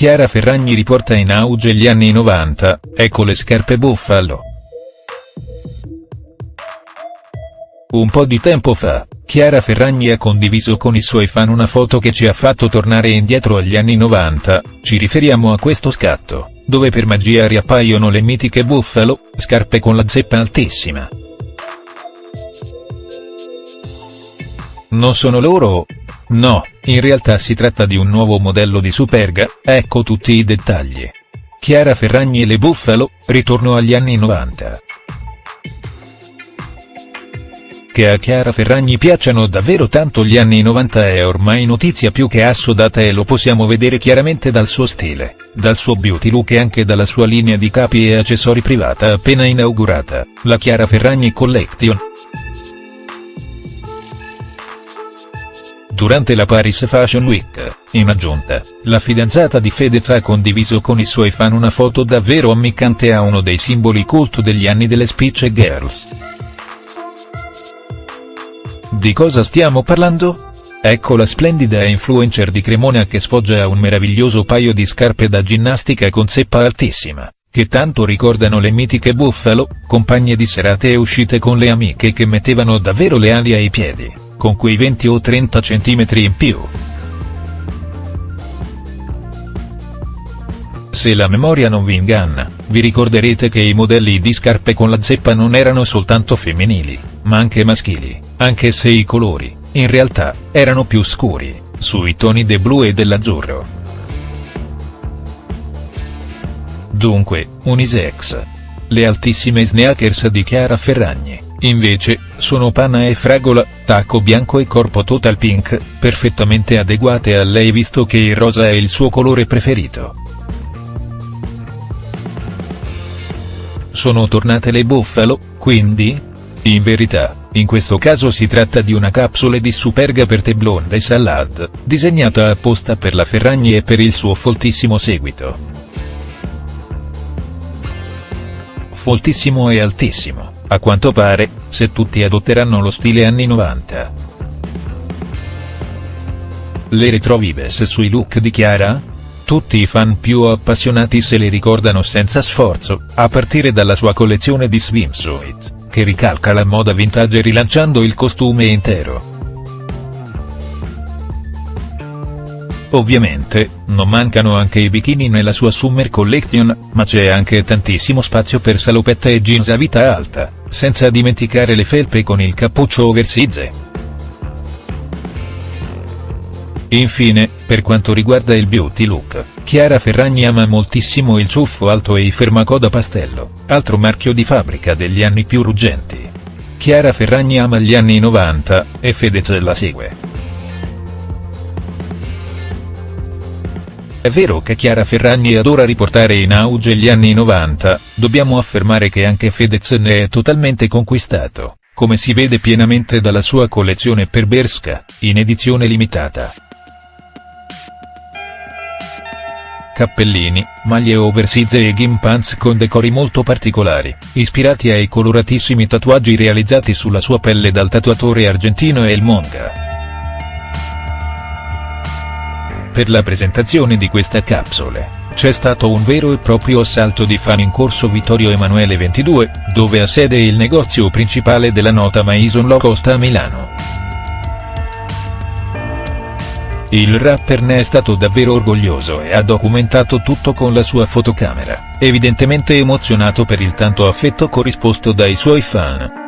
Chiara Ferragni riporta in auge gli anni 90, ecco le scarpe Buffalo. Un po' di tempo fa, Chiara Ferragni ha condiviso con i suoi fan una foto che ci ha fatto tornare indietro agli anni 90, ci riferiamo a questo scatto, dove per magia riappaiono le mitiche Buffalo, scarpe con la zeppa altissima. Non sono loro? No, in realtà si tratta di un nuovo modello di Superga, ecco tutti i dettagli. Chiara Ferragni e le Buffalo, ritorno agli anni 90. Che a Chiara Ferragni piacciono davvero tanto gli anni 90 è ormai notizia più che assodata e lo possiamo vedere chiaramente dal suo stile, dal suo beauty look e anche dalla sua linea di capi e accessori privata appena inaugurata, la Chiara Ferragni Collection. Durante la Paris Fashion Week, in aggiunta, la fidanzata di Fedez ha condiviso con i suoi fan una foto davvero ammiccante a uno dei simboli cult degli anni delle Spitze Girls. Di cosa stiamo parlando? Ecco la splendida influencer di Cremona che sfoggia un meraviglioso paio di scarpe da ginnastica con zeppa altissima, che tanto ricordano le mitiche Buffalo, compagne di serate e uscite con le amiche che mettevano davvero le ali ai piedi, con quei 20 o 30 cm in più. Se la memoria non vi inganna, vi ricorderete che i modelli di scarpe con la zeppa non erano soltanto femminili, ma anche maschili anche se i colori, in realtà, erano più scuri, sui toni del blu e dell'azzurro. Dunque, unisex. Le altissime sneakers di Chiara Ferragni, invece, sono panna e fragola, tacco bianco e corpo total pink, perfettamente adeguate a lei visto che il rosa è il suo colore preferito. Sono tornate le Buffalo, quindi? In verità, in questo caso si tratta di una capsule di Superga per tè blonde e salad, disegnata apposta per la Ferragni e per il suo foltissimo seguito. Foltissimo e altissimo, a quanto pare, se tutti adotteranno lo stile anni 90. Le retrovives sui look di Chiara? Tutti i fan più appassionati se le ricordano senza sforzo, a partire dalla sua collezione di swimsuit che ricalca la moda vintage rilanciando il costume intero. Ovviamente, non mancano anche i bikini nella sua Summer Collection, ma c'è anche tantissimo spazio per salopetta e jeans a vita alta, senza dimenticare le felpe con il cappuccio oversize. Infine, per quanto riguarda il beauty look, Chiara Ferragni ama moltissimo il ciuffo alto e i fermacoda pastello, altro marchio di fabbrica degli anni più ruggenti. Chiara Ferragni ama gli anni 90, e Fedez la segue. È vero che Chiara Ferragni adora riportare in auge gli anni 90, dobbiamo affermare che anche Fedez ne è totalmente conquistato, come si vede pienamente dalla sua collezione per Berska, in edizione limitata. cappellini, maglie oversize e gimpants con decori molto particolari, ispirati ai coloratissimi tatuaggi realizzati sulla sua pelle dal tatuatore argentino El Monga. Per la presentazione di questa capsule, c'è stato un vero e proprio assalto di fan in corso Vittorio Emanuele 22, dove ha sede il negozio principale della nota Maison Low Cost a Milano. Il rapper ne è stato davvero orgoglioso e ha documentato tutto con la sua fotocamera, evidentemente emozionato per il tanto affetto corrisposto dai suoi fan.